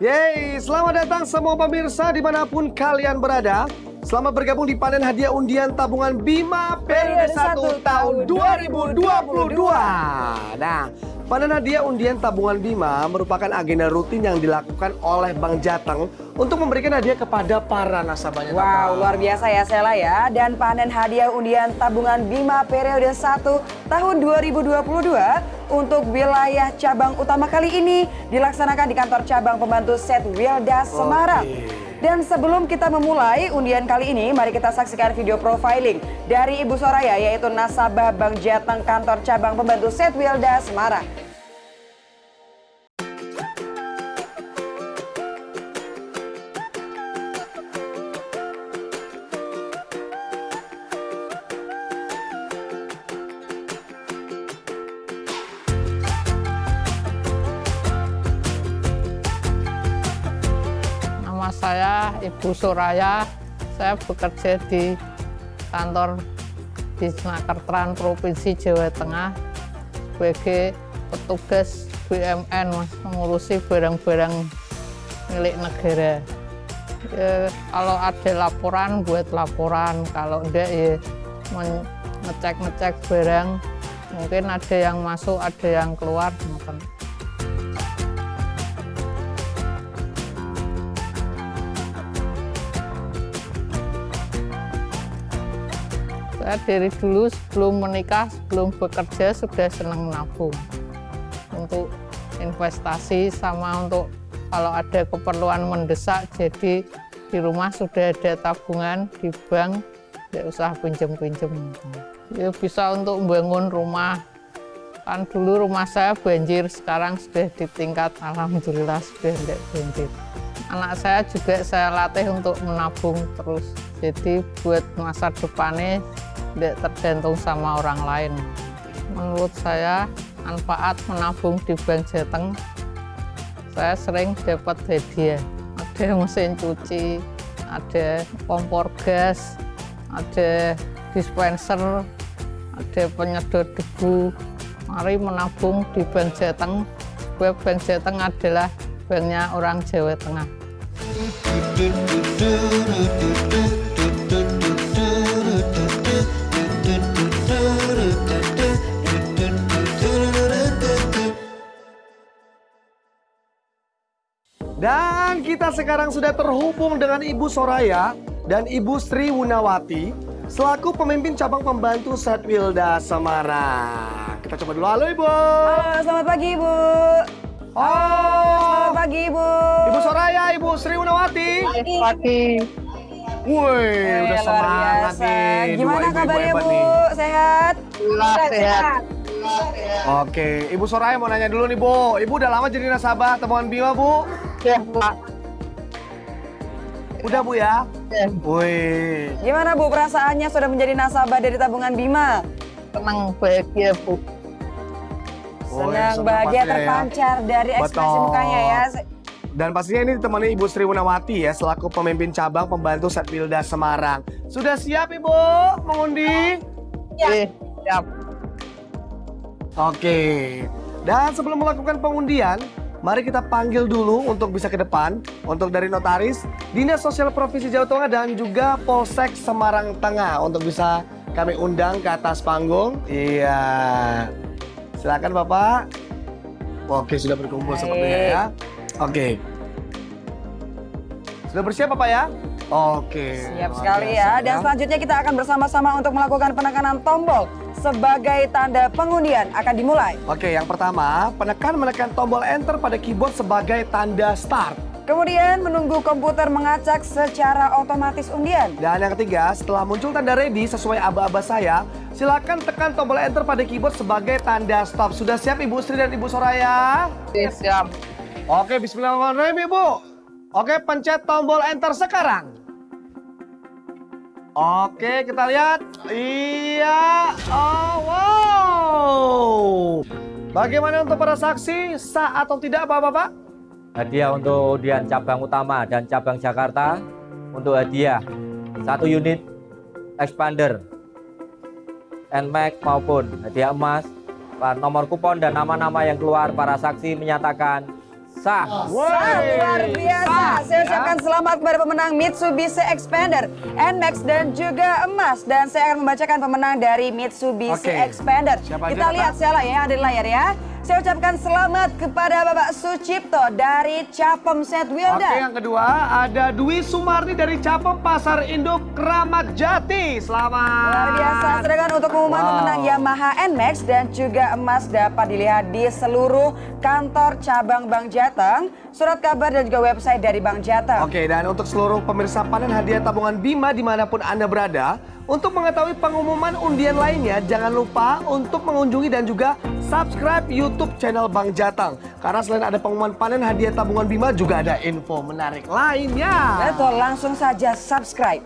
Selamat datang semua pemirsa di mana pun kalian berada. Selamat bergabung di panen hadiah undian tabungan Bima periode 1 tahun 2022. Nah, panen hadiah undian tabungan Bima merupakan agenda rutin yang dilakukan oleh Bank Jateng untuk memberikan hadiah kepada para nasabahnya. Wow, luar biasa ya Sela ya. Dan panen hadiah undian tabungan Bima periode 1 tahun 2022 untuk wilayah cabang utama kali ini dilaksanakan di kantor cabang pembantu Set Wilda Semarang. Oke. Dan sebelum kita memulai undian kali ini, mari kita saksikan video profiling dari Ibu Soraya yaitu nasabah Bank Jateng kantor cabang pembantu Set Wilda Semarang. Saya Ibu Suraya. Saya bekerja di kantor di Senakertran Provinsi Jawa Tengah sebagai petugas Mas, mengurusi barang-barang milik negara. Ya, kalau ada laporan buat laporan, kalau enggak ya ngecek-ngecek barang. Mungkin ada yang masuk, ada yang keluar. ngoten. Saya dari dulu sebelum menikah, sebelum bekerja sudah senang nabung untuk investasi sama untuk kalau ada keperluan mendesak. Jadi di rumah sudah ada tabungan di bank, tidak usah pinjem-pinjem. Ya bisa untuk membangun rumah. Kan dulu rumah saya banjir, sekarang sudah di tingkat alhamdulillah sudah tidak banjir. Anak saya juga saya latih untuk menabung terus. Jadi buat masa depannya tergantung sama orang lain. Menurut saya manfaat menabung di Bank Jateng, saya sering dapat hadiah. Ada mesin cuci, ada kompor gas, ada dispenser, ada penyedot debu. Mari menabung di Bank Jateng. Bank Jateng adalah banknya orang Jawa Tengah. Dan kita sekarang sudah terhubung dengan Ibu Soraya dan Ibu Sri Wunawati selaku pemimpin cabang pembantu Satwilda Semarang. Kita coba dulu. Halo Ibu. Halo, selamat pagi Ibu. Oh, Selamat pagi Ibu. Ibu Soraya, Ibu Sri Wunawati. Pagi. Woi, Eh, udah semangat nih. Dua Gimana ibu-ibu kabarnya hebat Bu? nih. Sehat? sehat. Oke, Ibu Soraya mau nanya dulu nih Bu. Ibu udah lama jadi nasabah tabungan Bima Bu? Ya, Pak. Udah Bu ya? Ya, Wih, Gimana Bu perasaannya sudah menjadi nasabah dari tabungan Bima? tenang bahagia, Bu. Senang, senang bahagia ya. terpancar dari ekspresi Betul. mukanya ya. Dan pastinya ini ditemani Ibu Sri Wunawati ya selaku pemimpin cabang pembantu Setwilda Semarang. Sudah siap Ibu mengundi? Eh, siap. Oke. Dan sebelum melakukan pengundian, mari kita panggil dulu untuk bisa ke depan untuk dari notaris, Dinas Sosial Provinsi Jawa Tengah dan juga Polsek Semarang Tengah untuk bisa kami undang ke atas panggung. Iya. Silakan Bapak. Oke, sudah berkumpul Baik. sepertinya ya. Oke. Sudah bersiap Bapak ya? Oke. Siap sekali biasa ya. Dan selanjutnya kita akan bersama-sama untuk melakukan penekanan tombol sebagai tanda pengundian akan dimulai. Oke, yang pertama, penekan menekan tombol enter pada keyboard sebagai tanda start. Kemudian menunggu komputer mengacak secara otomatis undian. Dan yang ketiga, setelah muncul tanda ready sesuai aba-aba saya, silakan tekan tombol enter pada keyboard sebagai tanda stop. Sudah siap Ibu Sri dan Ibu Soraya? Siap. Oke, bismillahirrahmanirrahim Ibu. Oke, pencet tombol enter sekarang. Oke, kita lihat. Iya. Oh, wow. Bagaimana untuk para saksi? Sah atau tidak, Bapak-Bapak? hadiah untuk undian cabang utama dan cabang Jakarta untuk hadiah satu unit expander NMAX maupun hadiah emas nomor kupon dan nama-nama yang keluar para saksi menyatakan sah. Sangat luar biasa. Saya ucapkan selamat kepada pemenang Mitsubishi Expander, NMAX dan juga emas. Dan saya akan membacakan pemenang dari Mitsubishi Oke. Expander. Siapa Kita lihat lah ya, ada di layar ya. Saya ucapkan selamat kepada Bapak Sucipto dari Capem Set Oke, Wilda. yang kedua ada Dwi Sumarni dari Capem Pasar Induk Kramat Jati. Selamat. Luar biasa. Sedangkan untuk pengumuman Wow. pemenang Yamaha NMAX dan juga emas dapat dilihat di seluruh kantor cabang Bank Jateng, surat kabar dan juga website dari Bank Jateng. Oke, dan untuk seluruh pemirsa panen hadiah tabungan Bima di mana pun Anda berada, untuk mengetahui pengumuman undian lainnya, jangan lupa untuk mengunjungi dan juga subscribe YouTube channel Bang Jatang. Karena selain ada pengumuman panen hadiah tabungan Bima, juga ada info menarik lainnya. Betul, langsung saja subscribe.